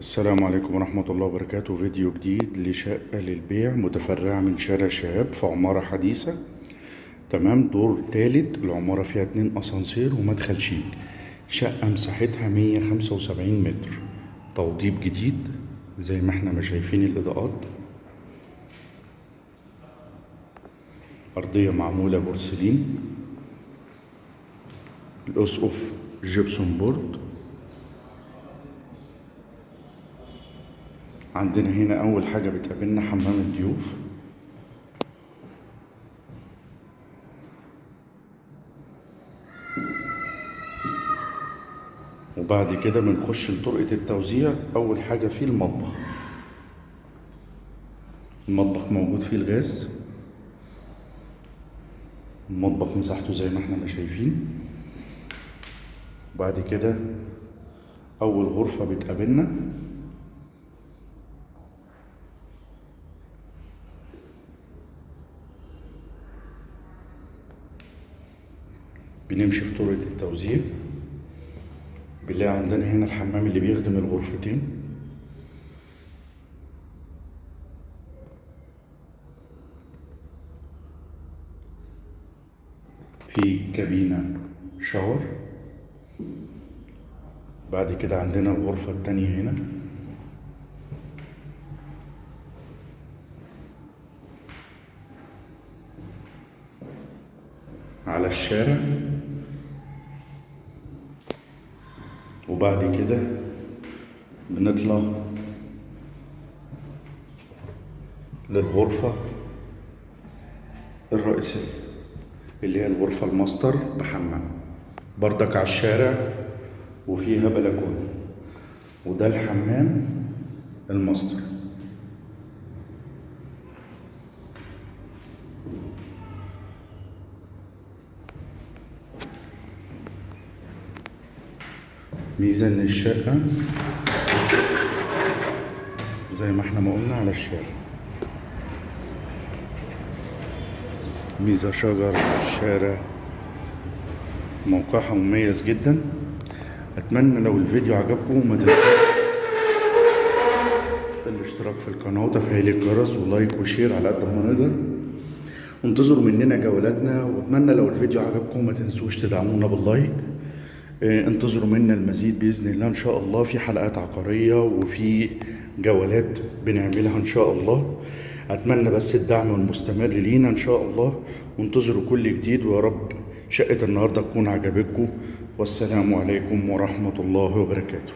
السلام عليكم ورحمة الله وبركاته. فيديو جديد لشقة للبيع متفرعة من شارع شهاب في عمارة حديثة. تمام دور تالت العمارة فيها اتنين أسانسير ومدخل شيك شقة مساحتها مية خمسة وسبعين متر. توضيب جديد زي ما إحنا ما شايفين الإضاءات. أرضية معمولة بورسلين. الأسقف جبسون بورد. عندنا هنا أول حاجة بتقابلنا حمام الضيوف. وبعد كده بنخش لطرقة التوزيع. أول حاجة فيه المطبخ. المطبخ موجود فيه الغاز. المطبخ مساحته زي ما إحنا ما شايفين. وبعد كده أول غرفة بتقابلنا. بنمشي في طرقة التوزيع. بنلاقي عندنا هنا الحمام اللي بيخدم الغرفتين. في كابينة شاور. بعد كده عندنا الغرفة التانية هنا. على الشارع. وبعد كده بنطلع للغرفة الرئيسية اللي هي الغرفة الماستر بحمام. بردك على الشارع وفيها بلكونة وده الحمام الماستر. ميزة ان الشقة زي ما إحنا ما قلنا على الشارع. ميزة شجر الشارع موقعها مميز جدا. أتمنى لو الفيديو عجبكم ما تنسوش الاشتراك في القناة وتفعيل الجرس و like و share على قد ما نقدر. وانتظروا مننا جولاتنا وأتمنى لو الفيديو عجبكم ما تنسوش تدعمونا بال like. انتظروا منا المزيد بإذن الله إن شاء الله. في حلقات عقارية وفي جولات بنعملها إن شاء الله. أتمنى بس الدعم المستمر لينا إن شاء الله. وانتظروا كل جديد ويا رب شقة النهارده تكون عجبتكم. والسلام عليكم ورحمة الله وبركاته.